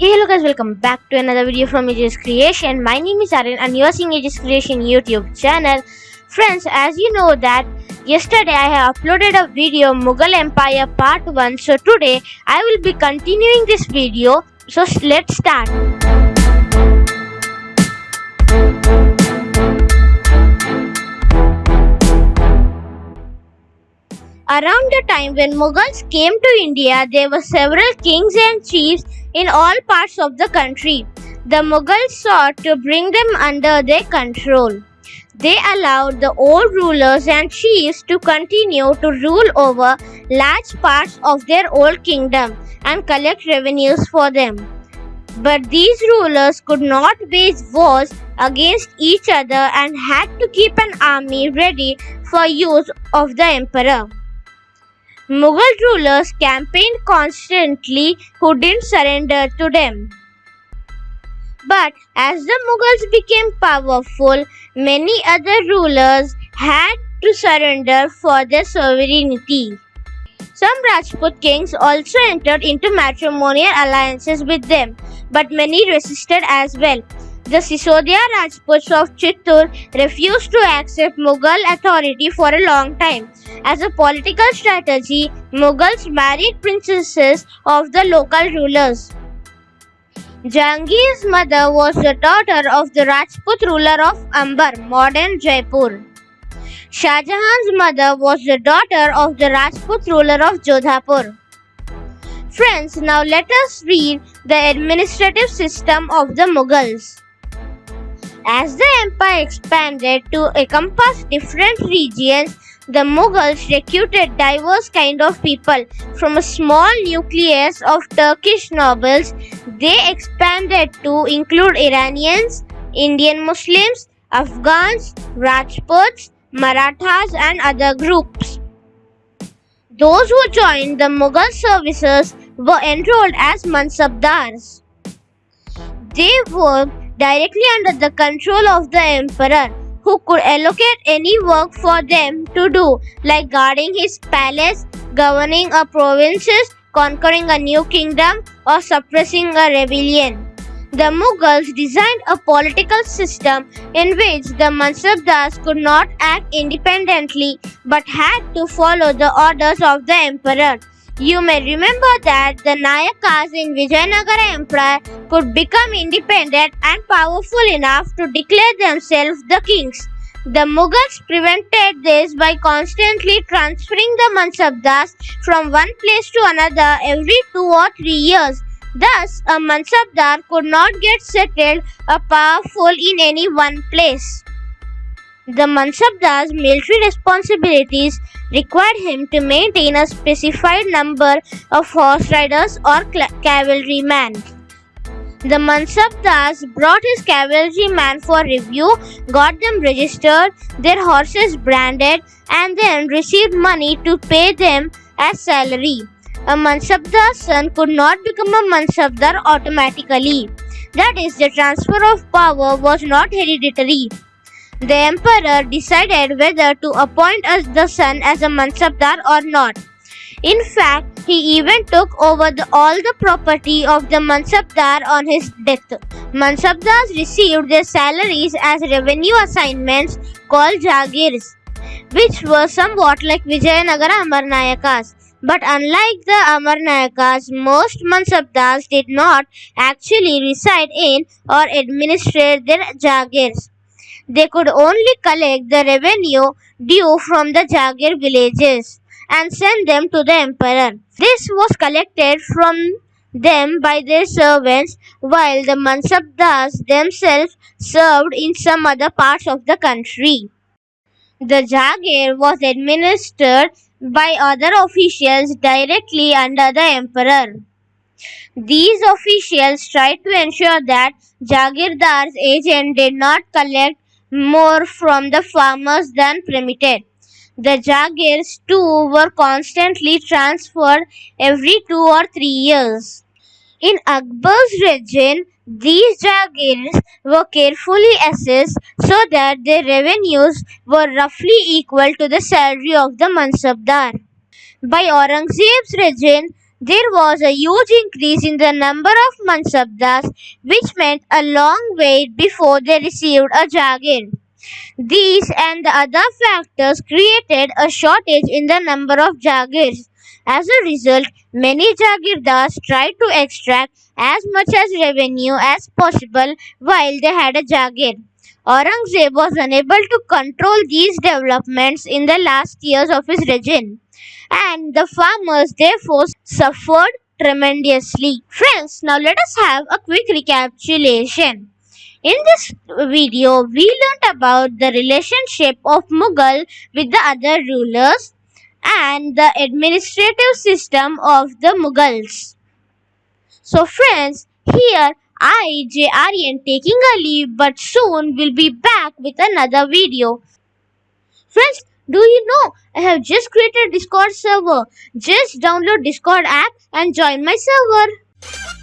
Hey hello guys welcome back to another video from Aegis Creation. My name is Aryan and you are seeing Aegis Creation YouTube channel. Friends as you know that yesterday I have uploaded a video Mughal Empire part 1 so today I will be continuing this video so let's start. Around the time when Mughals came to India, there were several kings and chiefs in all parts of the country. The Mughals sought to bring them under their control. They allowed the old rulers and chiefs to continue to rule over large parts of their old kingdom and collect revenues for them. But these rulers could not wage wars against each other and had to keep an army ready for use of the emperor. Mughal rulers campaigned constantly who didn't surrender to them. But as the Mughals became powerful, many other rulers had to surrender for their sovereignty. Some Rajput kings also entered into matrimonial alliances with them, but many resisted as well. The Sisodia Rajputs of Chittor refused to accept Mughal authority for a long time. As a political strategy, Mughals married princesses of the local rulers. Jahangir's mother was the daughter of the Rajput ruler of Amber, modern Jaipur. Shah Jahan's mother was the daughter of the Rajput ruler of Jodhpur. Friends, now let us read the administrative system of the Mughals. As the empire expanded to encompass different regions, the Mughals recruited diverse kind of people. From a small nucleus of Turkish nobles, they expanded to include Iranians, Indian Muslims, Afghans, Rajputs, Marathas and other groups. Those who joined the Mughal services were enrolled as Mansabdars. They worked directly under the control of the emperor, who could allocate any work for them to do, like guarding his palace, governing a provinces, conquering a new kingdom, or suppressing a rebellion. The Mughals designed a political system in which the Mansabdars could not act independently but had to follow the orders of the emperor. You may remember that the Nayakas in Vijayanagara Empire could become independent and powerful enough to declare themselves the kings. The Mughals prevented this by constantly transferring the Mansabdars from one place to another every two or three years. Thus, a Mansabdar could not get settled or powerful in any one place. The Mansabdar's military responsibilities required him to maintain a specified number of horse riders or cavalrymen. The Mansabdars brought his cavalrymen for review, got them registered, their horses branded, and then received money to pay them as salary. A Mansabdar's son could not become a Mansabdar automatically. That is, the transfer of power was not hereditary. The emperor decided whether to appoint the son as a Mansabdar or not. In fact, he even took over the, all the property of the Mansabdar on his death. Mansabdars received their salaries as revenue assignments called Jagirs, which were somewhat like Vijayanagara Amarnayakas. But unlike the Amarnayakas, most Mansabdars did not actually reside in or administrate their Jagirs they could only collect the revenue due from the Jagir villages and send them to the emperor. This was collected from them by their servants while the Mansabdars themselves served in some other parts of the country. The Jagir was administered by other officials directly under the emperor. These officials tried to ensure that Jagirdar's agent did not collect more from the farmers than permitted. The Jagirs too were constantly transferred every two or three years. In Akbar's region, these Jagirs were carefully assessed so that their revenues were roughly equal to the salary of the Mansabdar. By Aurangzeb's region, There was a huge increase in the number of mansabdars, which meant a long wait before they received a jagir. These and the other factors created a shortage in the number of jagirs. As a result, many jagirdars tried to extract as much as revenue as possible while they had a jagir. Aurangzeb was unable to control these developments in the last years of his regime, and the farmers therefore suffered tremendously. Friends, now let us have a quick recapitulation. In this video, we learnt about the relationship of Mughal with the other rulers and the administrative system of the Mughals. So friends, here I, J. Aryan taking a leave but soon will be back with another video. Friends, do you know I have just created Discord server? Just download Discord app and join my server.